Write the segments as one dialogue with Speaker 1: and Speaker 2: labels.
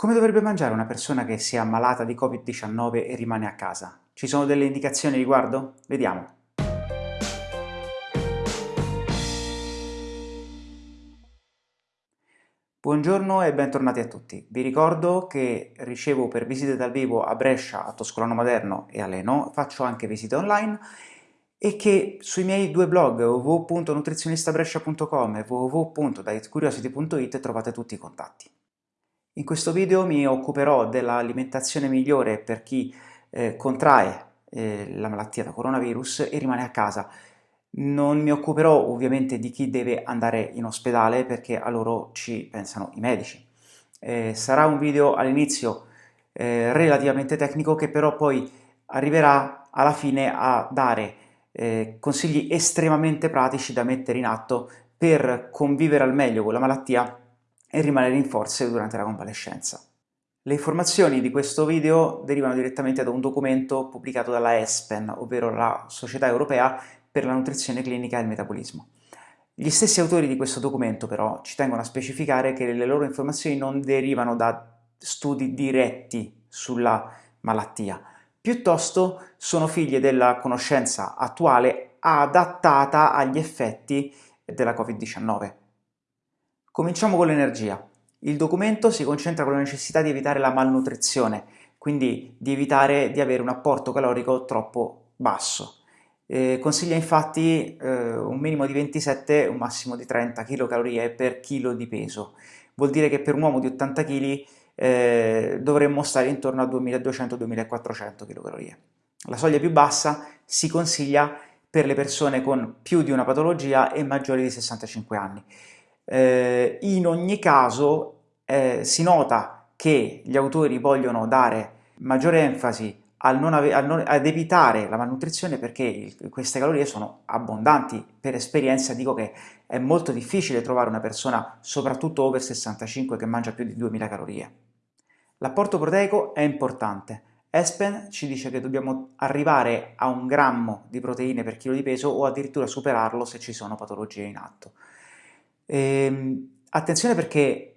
Speaker 1: Come dovrebbe mangiare una persona che si è ammalata di Covid-19 e rimane a casa? Ci sono delle indicazioni riguardo? Vediamo. Buongiorno e bentornati a tutti. Vi ricordo che ricevo per visite dal vivo a Brescia, a Toscolano Maderno e a Leno, faccio anche visite online e che sui miei due blog www.nutrizionistabrescia.com e www.dietcuriosity.it trovate tutti i contatti. In questo video mi occuperò dell'alimentazione migliore per chi eh, contrae eh, la malattia da coronavirus e rimane a casa. Non mi occuperò ovviamente di chi deve andare in ospedale perché a loro ci pensano i medici. Eh, sarà un video all'inizio eh, relativamente tecnico che però poi arriverà alla fine a dare eh, consigli estremamente pratici da mettere in atto per convivere al meglio con la malattia e rimanere in forze durante la convalescenza. Le informazioni di questo video derivano direttamente da un documento pubblicato dalla ESPEN, ovvero la Società Europea per la Nutrizione Clinica e il Metabolismo. Gli stessi autori di questo documento però ci tengono a specificare che le loro informazioni non derivano da studi diretti sulla malattia, piuttosto sono figlie della conoscenza attuale adattata agli effetti della Covid-19. Cominciamo con l'energia. Il documento si concentra con la necessità di evitare la malnutrizione, quindi di evitare di avere un apporto calorico troppo basso. Eh, consiglia infatti eh, un minimo di 27 e un massimo di 30 kcal per chilo di peso. Vuol dire che per un uomo di 80 kg eh, dovremmo stare intorno a 2200-2400 kcal. La soglia più bassa si consiglia per le persone con più di una patologia e maggiori di 65 anni. Eh, in ogni caso eh, si nota che gli autori vogliono dare maggiore enfasi al non al non, ad evitare la malnutrizione perché queste calorie sono abbondanti. Per esperienza dico che è molto difficile trovare una persona, soprattutto over 65, che mangia più di 2000 calorie. L'apporto proteico è importante. Espen ci dice che dobbiamo arrivare a un grammo di proteine per chilo di peso o addirittura superarlo se ci sono patologie in atto. Ehm, attenzione perché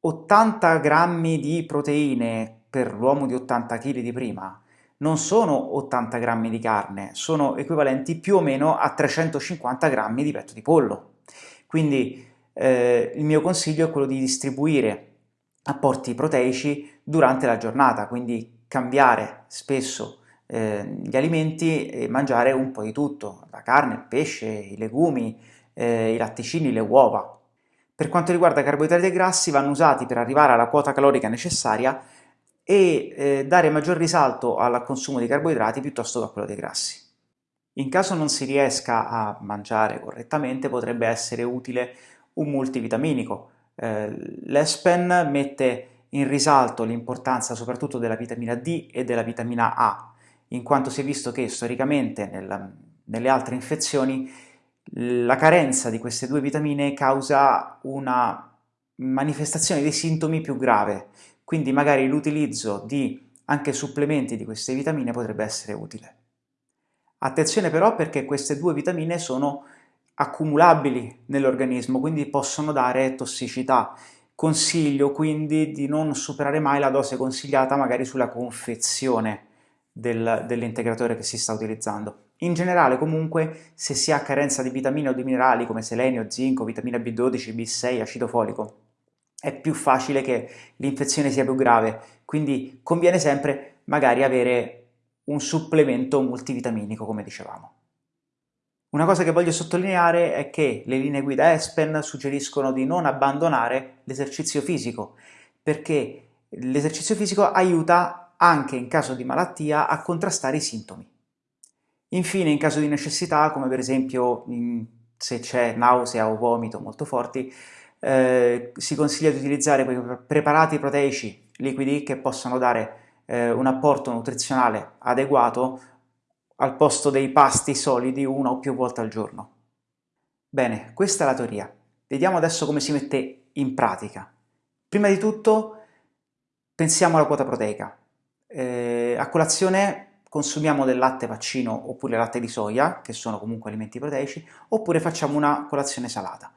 Speaker 1: 80 grammi di proteine per l'uomo di 80 kg di prima non sono 80 grammi di carne, sono equivalenti più o meno a 350 grammi di petto di pollo. Quindi eh, il mio consiglio è quello di distribuire apporti proteici durante la giornata, quindi cambiare spesso eh, gli alimenti e mangiare un po' di tutto, la carne, il pesce, i legumi, eh, i latticini, le uova. Per quanto riguarda carboidrati e grassi vanno usati per arrivare alla quota calorica necessaria e eh, dare maggior risalto al consumo di carboidrati piuttosto che a quello dei grassi. In caso non si riesca a mangiare correttamente potrebbe essere utile un multivitaminico. Eh, L'ESPEN mette in risalto l'importanza soprattutto della vitamina D e della vitamina A, in quanto si è visto che storicamente nella, nelle altre infezioni la carenza di queste due vitamine causa una manifestazione dei sintomi più grave, quindi magari l'utilizzo di anche supplementi di queste vitamine potrebbe essere utile. Attenzione però perché queste due vitamine sono accumulabili nell'organismo, quindi possono dare tossicità. Consiglio quindi di non superare mai la dose consigliata magari sulla confezione del, dell'integratore che si sta utilizzando. In generale comunque se si ha carenza di vitamine o di minerali come selenio, zinco, vitamina B12, B6, acido folico, è più facile che l'infezione sia più grave, quindi conviene sempre magari avere un supplemento multivitaminico come dicevamo. Una cosa che voglio sottolineare è che le linee guida ESPEN suggeriscono di non abbandonare l'esercizio fisico, perché l'esercizio fisico aiuta anche in caso di malattia a contrastare i sintomi. Infine, in caso di necessità, come per esempio se c'è nausea o vomito molto forti, eh, si consiglia di utilizzare quei preparati proteici liquidi che possano dare eh, un apporto nutrizionale adeguato al posto dei pasti solidi una o più volte al giorno. Bene, questa è la teoria. Vediamo adesso come si mette in pratica. Prima di tutto pensiamo alla quota proteica. Eh, a colazione consumiamo del latte vaccino oppure latte di soia, che sono comunque alimenti proteici, oppure facciamo una colazione salata.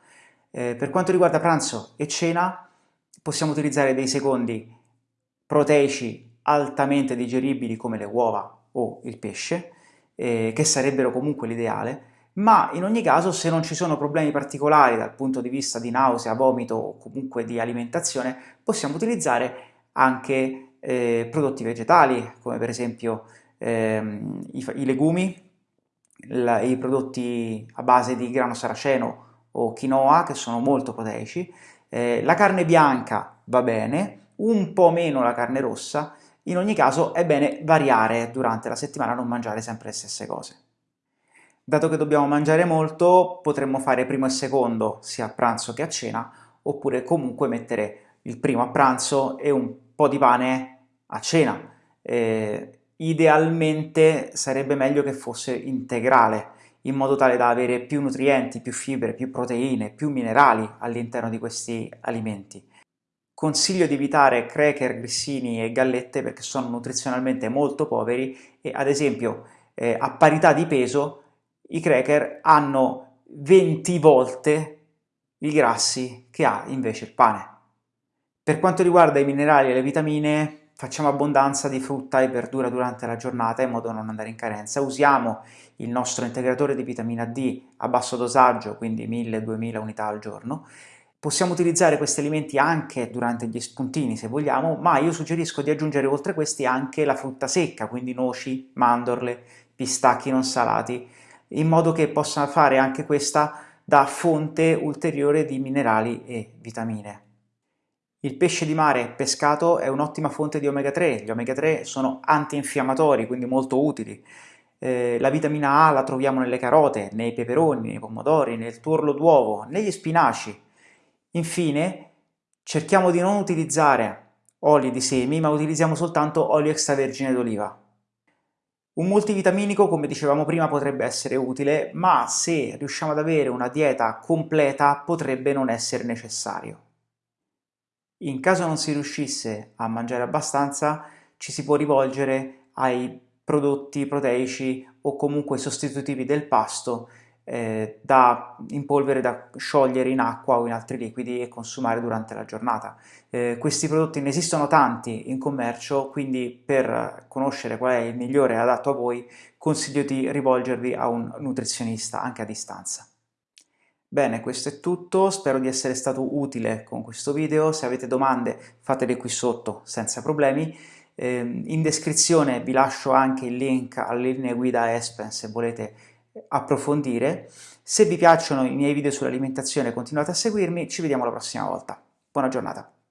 Speaker 1: Eh, per quanto riguarda pranzo e cena, possiamo utilizzare dei secondi proteici altamente digeribili come le uova o il pesce, eh, che sarebbero comunque l'ideale, ma in ogni caso se non ci sono problemi particolari dal punto di vista di nausea, vomito o comunque di alimentazione, possiamo utilizzare anche eh, prodotti vegetali, come per esempio ehm, i, i, legumi, la, i prodotti a base di grano saraceno o quinoa, che sono molto proteici, eh, la carne bianca va bene, un po' meno la carne rossa, in ogni caso è bene variare durante la settimana, non mangiare sempre le stesse cose. Dato che dobbiamo mangiare molto, potremmo fare primo e secondo sia a pranzo che a cena, oppure comunque mettere il primo a pranzo e un po' di pane a cena. Eh, idealmente sarebbe meglio che fosse integrale, in modo tale da avere più nutrienti, più fibre, più proteine, più minerali all'interno di questi alimenti. Consiglio di evitare cracker, grissini e gallette perché sono nutrizionalmente molto poveri e ad esempio eh, a parità di peso i cracker hanno 20 volte i grassi che ha invece il pane. Per quanto riguarda i minerali e le vitamine facciamo abbondanza di frutta e verdura durante la giornata in modo da non andare in carenza. Usiamo il nostro integratore di vitamina D a basso dosaggio, quindi 1000-2000 unità al giorno, Possiamo utilizzare questi alimenti anche durante gli spuntini se vogliamo, ma io suggerisco di aggiungere oltre questi anche la frutta secca, quindi noci, mandorle, pistacchi non salati, in modo che possa fare anche questa da fonte ulteriore di minerali e vitamine. Il pesce di mare pescato è un'ottima fonte di omega 3, gli omega 3 sono antinfiammatori, quindi molto utili. Eh, la vitamina A la troviamo nelle carote, nei peperoni, nei pomodori, nel tuorlo d'uovo, negli spinaci, Infine, cerchiamo di non utilizzare oli di semi, ma utilizziamo soltanto olio extravergine d'oliva. Un multivitaminico, come dicevamo prima, potrebbe essere utile, ma se riusciamo ad avere una dieta completa potrebbe non essere necessario. In caso non si riuscisse a mangiare abbastanza, ci si può rivolgere ai prodotti proteici o comunque sostitutivi del pasto eh, da, in polvere da sciogliere in acqua o in altri liquidi e consumare durante la giornata. Eh, questi prodotti ne esistono tanti in commercio, quindi per conoscere qual è il migliore adatto a voi consiglio di rivolgervi a un nutrizionista anche a distanza. Bene, questo è tutto, spero di essere stato utile con questo video, se avete domande fatele qui sotto senza problemi. Eh, in descrizione vi lascio anche il link alle linee guida Espen se volete approfondire. Se vi piacciono i miei video sull'alimentazione continuate a seguirmi, ci vediamo la prossima volta. Buona giornata!